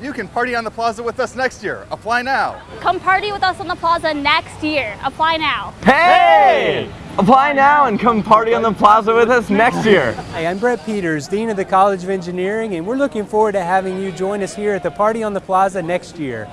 You can party on the plaza with us next year. Apply now. Come party with us on the plaza next year. Apply now. Hey! Apply now and come party on the plaza with us next year. Hey, I'm Brett Peters, Dean of the College of Engineering, and we're looking forward to having you join us here at the Party on the Plaza next year.